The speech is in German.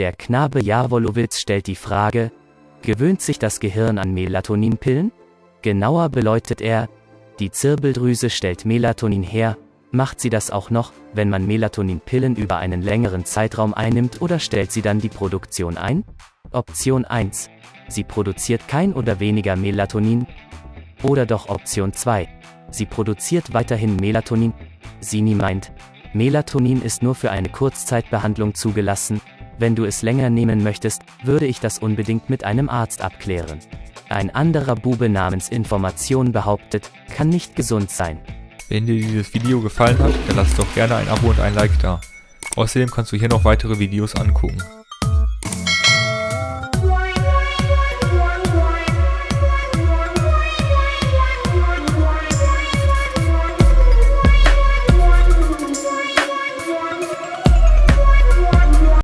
Der Knabe Jawolowitz stellt die Frage, gewöhnt sich das Gehirn an Melatoninpillen? Genauer beleuchtet er, die Zirbeldrüse stellt Melatonin her, macht sie das auch noch, wenn man Melatoninpillen über einen längeren Zeitraum einnimmt oder stellt sie dann die Produktion ein? Option 1. Sie produziert kein oder weniger Melatonin. Oder doch Option 2. Sie produziert weiterhin Melatonin. Sini meint, Melatonin ist nur für eine Kurzzeitbehandlung zugelassen, wenn du es länger nehmen möchtest, würde ich das unbedingt mit einem Arzt abklären. Ein anderer Bube namens Information behauptet, kann nicht gesund sein. Wenn dir dieses Video gefallen hat, dann lass doch gerne ein Abo und ein Like da. Außerdem kannst du hier noch weitere Videos angucken.